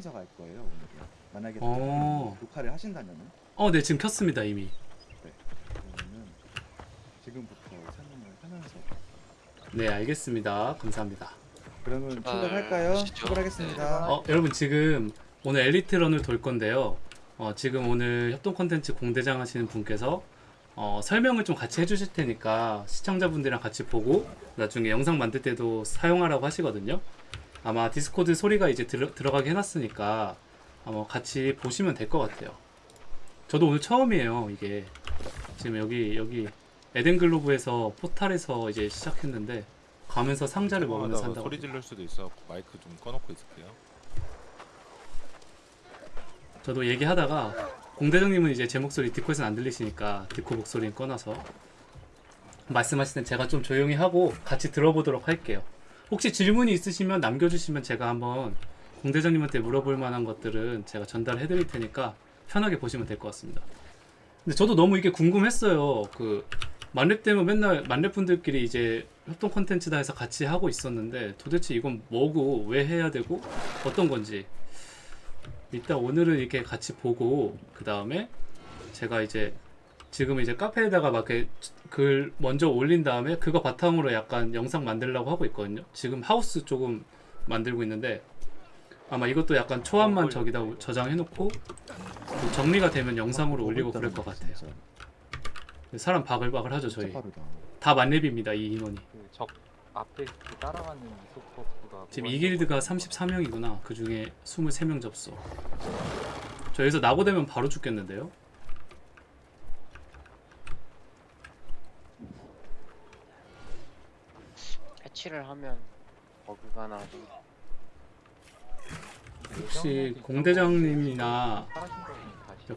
켜면서 갈 거예요 오늘은. 만약에 어. 녹화를 하신다면은 어, 네, 지금 켰습니다, 이미. 그러면은 지금부터 설명을 하면서 네, 알겠습니다. 감사합니다. 그러면 출발 출발할까요? 출발하겠습니다. 어, 여러분 지금 오늘 엘리트런을 돌 건데요. 어, 지금 오늘 협동 콘텐츠 공대장 하시는 분께서 어, 설명을 좀 같이 해주실 테니까 시청자분들이랑 같이 보고 나중에 영상 만들 때도 사용하라고 하시거든요. 아마 디스코드 소리가 이제 들어, 들어가게 해놨으니까 아마 같이 보시면 될 것 같아요. 저도 오늘 처음이에요, 이게. 지금 여기, 여기 에덴 글로브에서 포탈에서 이제 시작했는데 가면서 상자를 먹으면서 한다고. 소리 지를 수도 있어 마이크 좀 꺼놓고 있을게요 저도 얘기하다가 공대장님은 이제 제 목소리 디코에서는 안 들리시니까 디코 목소리는 꺼놔서 말씀하실 땐 제가 좀 조용히 하고 같이 들어보도록 할게요. 혹시 질문이 있으시면 남겨주시면 제가 한번 공대장님한테 물어볼 만한 것들은 제가 전달해 드릴 테니까 편하게 보시면 될 것 같습니다. 근데 저도 너무 이게 궁금했어요. 그 만렙 때면 맨날 만렙 분들끼리 이제 협동 콘텐츠다 해서 같이 하고 있었는데 도대체 이건 뭐고 왜 해야 되고 어떤 건지 일단 오늘은 이렇게 같이 보고 그 다음에 제가 이제 지금 이제 카페에다가 막 이렇게 글 먼저 올린 다음에 그거 바탕으로 약간 영상 만들려고 하고 있거든요. 지금 하우스 조금 만들고 있는데 아마 이것도 약간 초안만 저기다 저장해놓고 그 정리가 되면 영상으로 올리고 그럴 것 같아요. 사람 바글바글 하죠 저희. 다 만렙입니다 이 인원이. 그적 앞에 그 따라가는 이소퍼프가 지금 이 길드가 34명이구나. 그 중에 23명 접수. 저 여기서 낙오되면 바로 죽겠는데요? 패치를 하면 버그가 나도 혹시 공대장님이나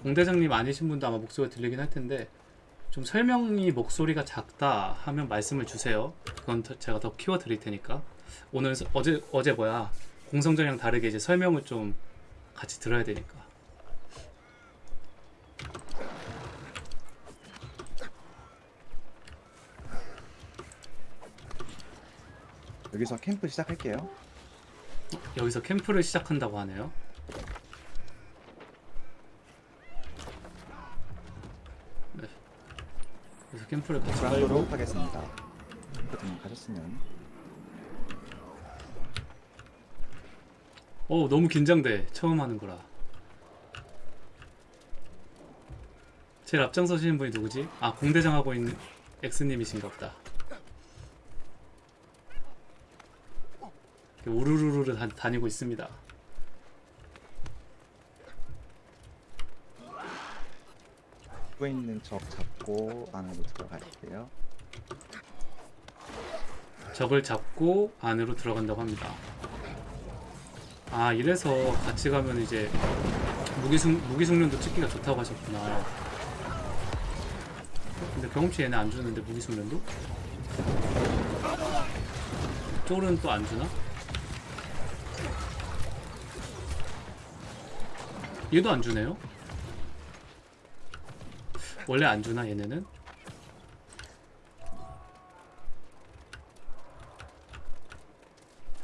공대장님 아니신 분도 아마 목소리가 들리긴 할 텐데 좀 설명이 목소리가 작다 하면 말씀을 주세요. 그건 더- 제가 더 키워 드릴 테니까. 오늘 서- 어제 어제 뭐야 공성전이랑 다르게 이제 설명을 좀 같이 들어야 되니까. 여기서 캠프 시작할게요. 여기서 캠프를 시작한다고 하네요. 네. 그래서 캠프를 같이 브라운도로 하겠습니다. 캠프 등록하셨으면 어 너무 긴장돼 처음 하는 거라 제일 앞장서시는 분이 누구지? 아 공대장 하고 있는 엑스님이신가 보다 이렇게 우르르르 다, 다니고 있습니다 죽고 있는 적 잡고 안으로 들어갈게요. 적을 잡고 안으로 들어간다고 합니다 아 이래서 같이 가면 이제 무기숙, 무기숙련도 찍기가 좋다고 하셨구나 근데 경험치 얘네 안 주는데 무기숙련도? 쫄은 또 안 주나? 얘도 안 주네요 원래 안 주나 얘네는?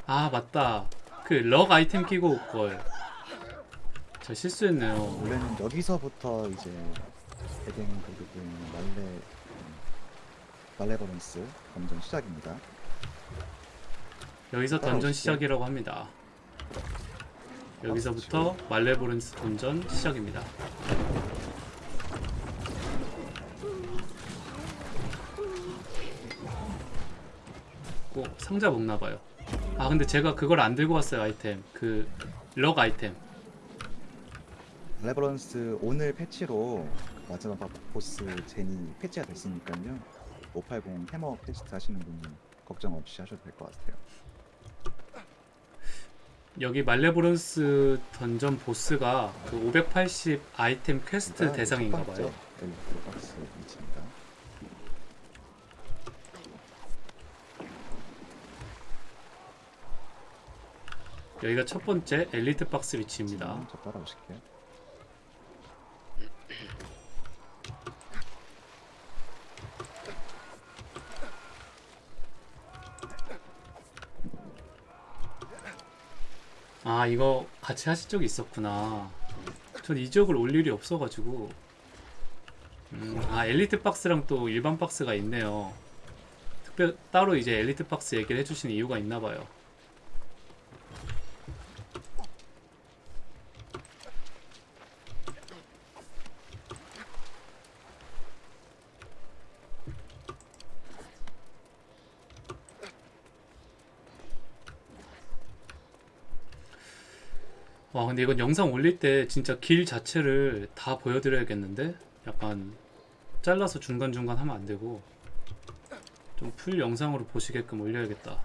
아 맞다 그 럭 아이템 끼고 올걸 저 실수했네요 원래는 여기서부터 이제 에덴 그리고 말레 음, 말레버런스 검전 시작입니다. 여기서 던전. 시작이라고 합니다 여기서부터 말레보른스 던전 시작입니다 꼭 상자 먹나봐요 아 근데 제가 그걸 안 들고 왔어요 아이템 그 luck 아이템 말레버런스 오늘 패치로 마지막 보스 젠이 패치가 됐으니까요. 580 해머 퀘스트 하시는 분은 걱정 없이 하셔도 될 것 같아요. 여기 Malevolence 던전 보스가 그 580 아이템 퀘스트 일단 대상인가 첫 번째 봐요. 엘리트 박스 위치입니다. 여기가 첫 번째 엘리트 박스 위치입니다. 음, 따라오실게요. 아 이거 같이 하실 적이 있었구나. 전이 지역을 올 일이 없어가지고. 음, 아 엘리트 박스랑 또 일반 박스가 있네요. 특별 따로 이제 엘리트 박스 얘기를 해주시는 이유가 있나봐요. 와 근데 이건 영상 올릴 때 진짜 길 자체를 다 보여드려야겠는데? 약간 잘라서 중간중간 하면 안 되고 좀 풀 영상으로 보시게끔 올려야겠다.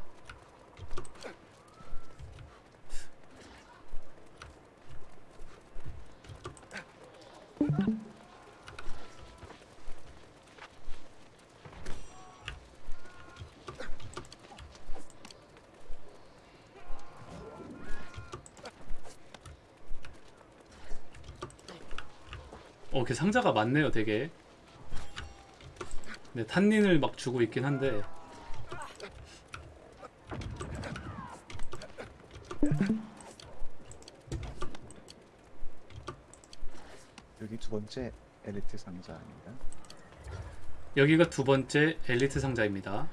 어, 이렇게 상자가 많네요, 되게. 네, 탄닌을 막 주고 있긴 한데. 여기 두 번째 엘리트 상자입니다. 여기가 두 번째 엘리트 상자입니다.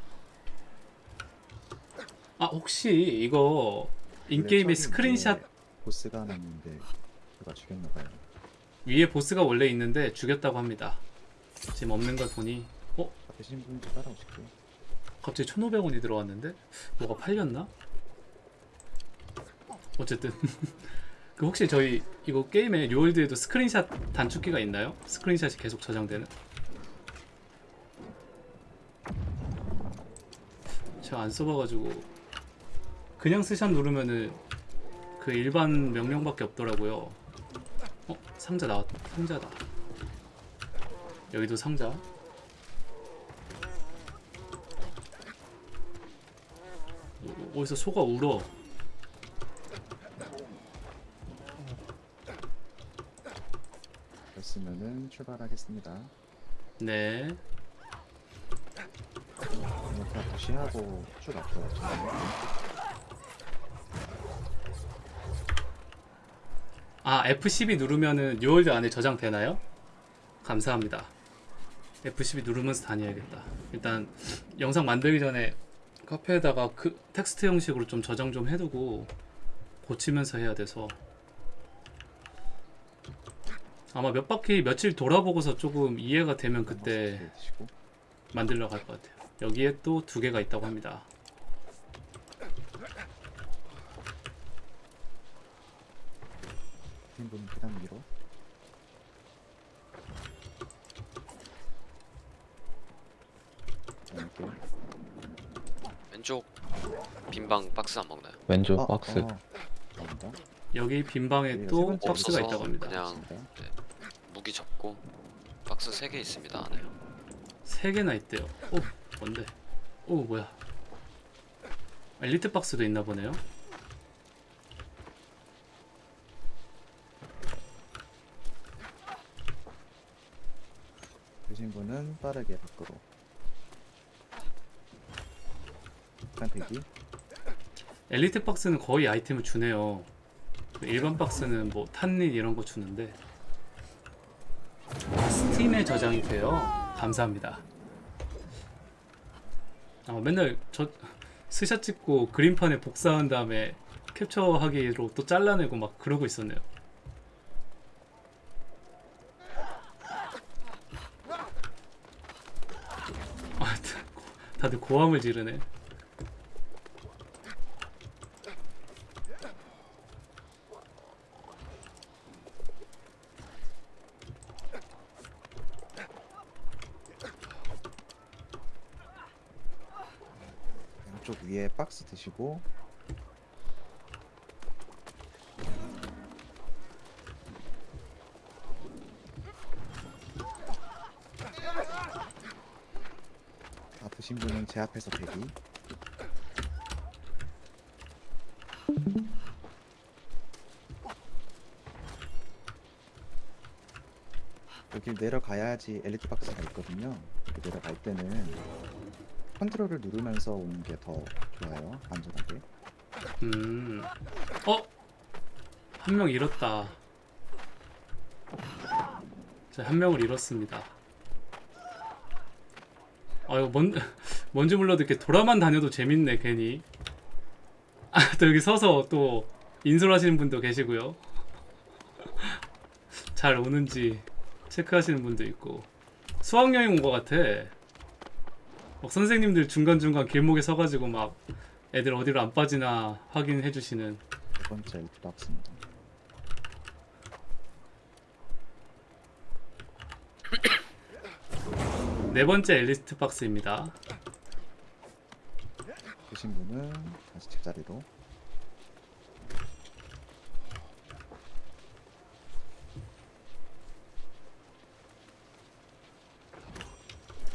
아, 혹시 이거 처음에 스크린샷 보스가 있는데 그가 죽였나봐요. 위에 보스가 원래 있는데 죽였다고 합니다. 지금 없는 걸 보니, 어? 되신 분도 따라오실게요. 갑자기 1,500원이 들어왔는데? 뭐가 팔렸나? 어쨌든. 그 혹시 저희 이거 게임에 뉴월드에도 스크린샷 단축키가 있나요? 스크린샷이 계속 저장되는? 제가 안 써봐가지고 그냥 스샷 누르면은 그 일반 명령밖에 없더라고요. 어? 상자 나왔다. 상자다. 여기도 상자. 어, 어디서 소가 울어. 그렇으면은 출발하겠습니다. 네. 그냥 다 무시하고 쭉 앞으로 가죠. 아 F12 누르면은 뉴월드 안에 저장되나요? 감사합니다. F12 누르면서 다녀야겠다. 일단 영상 만들기 전에 카페에다가 그 텍스트 형식으로 좀 저장 좀 해두고 고치면서 해야 돼서 아마 몇 바퀴 며칠 돌아보고서 조금 이해가 되면 그때 네, 드시고 만들러 갈 것 같아요. 여기에 또 두 개가 있다고 합니다. 분 계단 위로 이렇게 왼쪽 빈방 박스 안 먹나요? 왼쪽 어, 박스 어. 여기 빈 방에 여기가 또 번째 박스가 없어서 있다고 합니다. 그냥 맞습니다. 무기 접고 박스 3개 있습니다 안에 세 개나 있대요. 오, 뭔데? 오, 뭐야? 엘리트 박스도 있나 보네요. 분은 빠르게 밖으로 일단 대기 엘리트 박스는 거의 아이템을 주네요. 일반 박스는 뭐 탄닌 이런 거 주는데 스팀에 저장이 돼요. 감사합니다. 아, 맨날 저 스샷 찍고 그림판에 복사한 다음에 캡처하기로 또 잘라내고 막 그러고 있었네요. 아, 다들 고함을 지르네. 왼쪽 위에 박스 드시고 제 앞에서 대기 여기 내려가야지 엘리트 박스가 있거든요 내려갈 때는 컨트롤을 누르면서 오는 게 더 좋아요 안전하게 음. 어? 한 명 잃었다. 자, 한 명을 잃었습니다. 아, 이거 뭔, 뭔지 몰라도 이렇게 돌아만 다녀도 재밌네, 괜히. 아, 또 여기 서서 또 인솔하시는 분도 계시고요. 잘 오는지 체크하시는 분도 있고. 수학여행 온 것 같아. 막 선생님들 중간중간 길목에 서가지고 막 애들 어디로 안 빠지나 확인해 주시는 네 번째 박스입니다. 네 번째 엘리스트 박스입니다. 되신 분은 다시 제자리로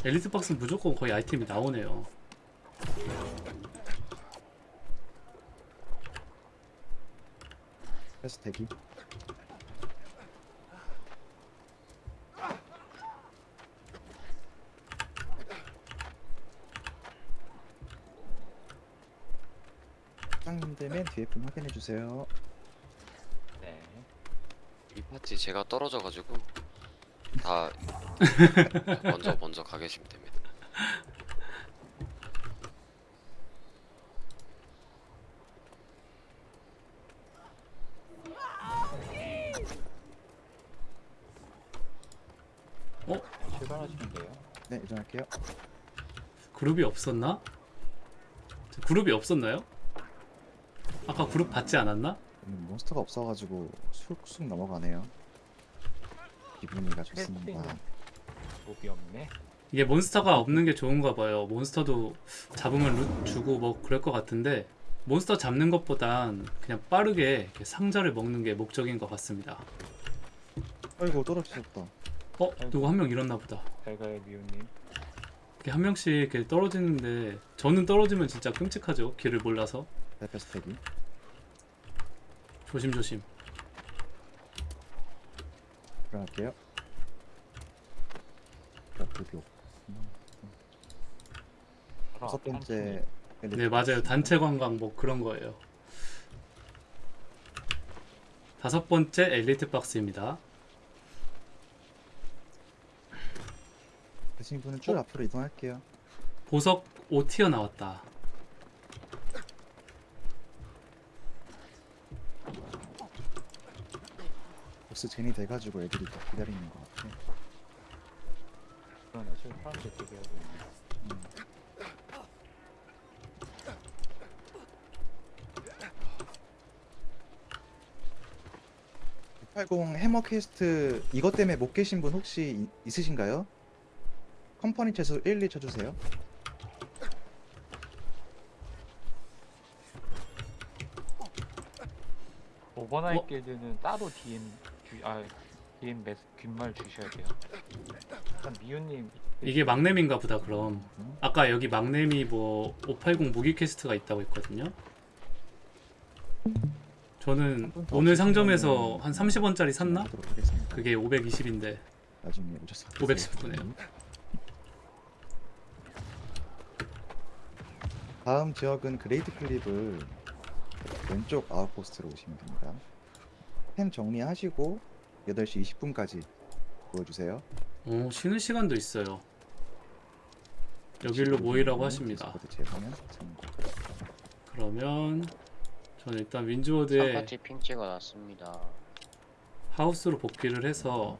엘리트 박스는 무조건 거의 아이템이 나오네요. 패스 대기 사장님들 맨 뒤에 분 확인해 주세요. 네. 이 파티 제가 떨어져가지고 다 먼저 먼저 가 계시면 됩니다. 출발하시면 돼요. 네, 이전할게요. 그룹이 없었나? 저 그룹이 없었나요? 아까 그룹 받지 않았나? 오늘 몬스터가 없어가지고 쑥쑥 넘어가네요. 기분이가 좋습니다. 없네. 이게 몬스터가 없는 게 좋은가 봐요. 몬스터도 잡으면 룻 주고 뭐 그럴 것 같은데 몬스터 잡는 것보단 그냥 빠르게 상자를 먹는 게 목적인 것 같습니다. 아이고 떨어지셨다. 어? 누구 한명 잃었나 보다. 잘가요 미우님. 이렇게 한 명씩 이렇게 떨어지는데 저는 떨어지면 진짜 끔찍하죠. 길을 몰라서. 네, 패스 대기. 조심 조심. 들어갈게요. 어, 그게 없. 다섯 번째 네 맞아요. 단체 관광 뭐 그런 거예요. 다섯 번째 엘리트 박스입니다. 되신 분은 쭉 앞으로 이동할게요. 보석 5티어 나왔다. 보스 젠이 돼가지고 애들이 더 기다리는 것 같아. 그러네. 지금 사람들 되게 하고 있네. 680 해머 퀘스트 이것 때문에 못 계신 분 혹시 이- 있으신가요? 컴퍼니 채소 1, 2 쳐주세요. 오버나잇 어? 길드는 따로 DM 주, 아 DM 메스 귓말 주셔야 돼요. 일단 미우님 이게 막내미인가 보다 그럼. 음, 아까 여기 막내미 뭐 580 무기 퀘스트가 있다고 했거든요. 저는 오늘 상점에서 한 30원짜리 샀나? 그게 520인데 나중에 오셔서 519 네요. 다음 지역은 Great Cleave 왼쪽 outpost로 오시면 됩니다. 템 정리하시고 8시 20분까지 보여주세요. 어, 쉬는 시간도 있어요. 여기로 모이라고 하십니다. 재방은 참고. 그러면 저는 일단 윈즈워드에 3파티 핑 찍어놨습니다. 하우스로 복귀를 해서